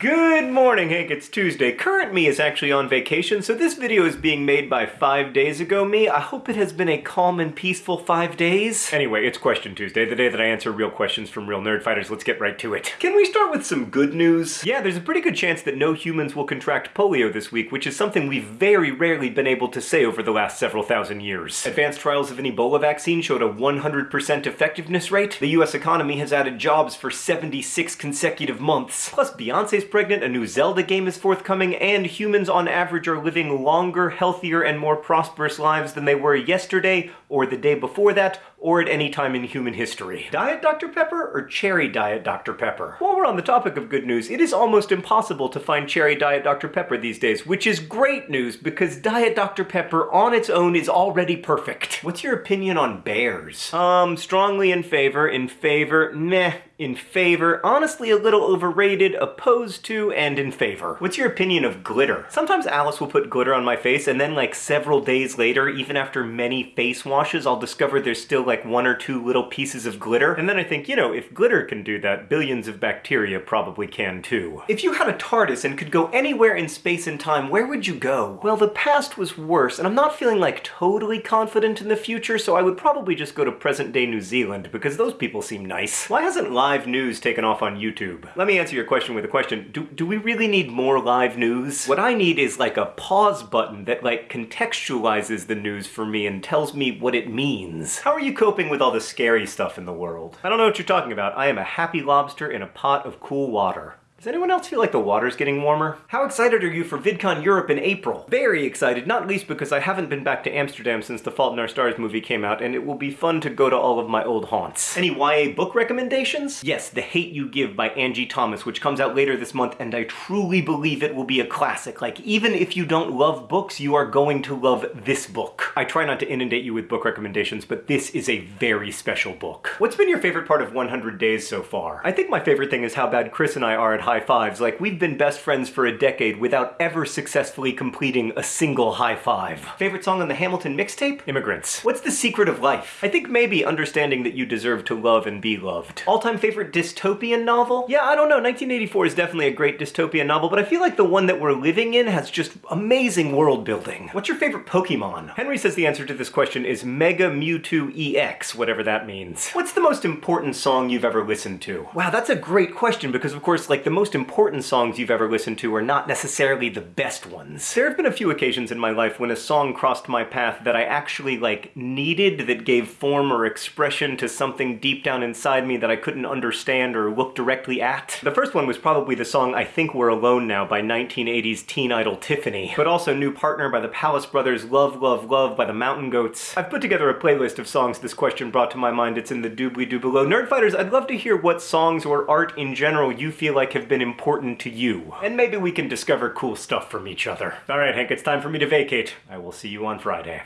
Good morning, Hank. It's Tuesday. Current me is actually on vacation, so this video is being made by five days ago me. I hope it has been a calm and peaceful five days. Anyway, it's Question Tuesday, the day that I answer real questions from real Nerdfighters. Let's get right to it. Can we start with some good news? Yeah, there's a pretty good chance that no humans will contract polio this week, which is something we've very rarely been able to say over the last several thousand years. Advanced trials of an Ebola vaccine showed a 100% effectiveness rate. The US economy has added jobs for 76 consecutive months. Plus, Beyonce's pregnant, a new Zelda game is forthcoming, and humans on average are living longer, healthier, and more prosperous lives than they were yesterday, or the day before that, or at any time in human history. Diet Dr. Pepper or Cherry Diet Dr. Pepper? While we're on the topic of good news, it is almost impossible to find Cherry Diet Dr. Pepper these days, which is great news because Diet Dr. Pepper on its own is already perfect. What's your opinion on bears? Um, strongly in favor, in favor, meh, in favor, honestly a little overrated, opposed to, and in favor. What's your opinion of glitter? Sometimes Alice will put glitter on my face and then like several days later, even after many face washes, I'll discover there's still like one or two little pieces of glitter. And then I think, you know, if glitter can do that, billions of bacteria probably can too. If you had a TARDIS and could go anywhere in space and time, where would you go? Well, the past was worse, and I'm not feeling like totally confident in the future, so I would probably just go to present day New Zealand, because those people seem nice. Why hasn't live live news taken off on YouTube? Let me answer your question with a question. Do, do we really need more live news? What I need is like a pause button that like contextualizes the news for me and tells me what it means. How are you coping with all the scary stuff in the world? I don't know what you're talking about. I am a happy lobster in a pot of cool water. Does anyone else feel like the water's getting warmer? How excited are you for VidCon Europe in April? Very excited, not least because I haven't been back to Amsterdam since the Fault in Our Stars movie came out, and it will be fun to go to all of my old haunts. Any YA book recommendations? Yes, The Hate You Give by Angie Thomas, which comes out later this month, and I truly believe it will be a classic. Like, even if you don't love books, you are going to love this book. I try not to inundate you with book recommendations, but this is a very special book. What's been your favorite part of 100 Days so far? I think my favorite thing is how bad Chris and I are at high fives. Like, we've been best friends for a decade without ever successfully completing a single high five. Favorite song on the Hamilton mixtape? Immigrants. What's the secret of life? I think maybe understanding that you deserve to love and be loved. All-time favorite dystopian novel? Yeah, I don't know. 1984 is definitely a great dystopian novel, but I feel like the one that we're living in has just amazing world building. What's your favorite Pokemon? Henry says the answer to this question is Mega Mewtwo EX, whatever that means. What's the most important song you've ever listened to? Wow, that's a great question because of course, like the most important songs you've ever listened to are not necessarily the best ones. There have been a few occasions in my life when a song crossed my path that I actually like needed that gave form or expression to something deep down inside me that I couldn't understand or look directly at. The first one was probably the song I Think We're Alone Now by 1980's teen idol Tiffany, but also New Partner by the Palace Brothers, Love Love Love by the Mountain Goats. I've put together a playlist of songs this question brought to my mind. It's in the doobly-doo below. Nerdfighters, I'd love to hear what songs or art in general you feel like have been important to you. And maybe we can discover cool stuff from each other. Alright Hank, it's time for me to vacate. I will see you on Friday.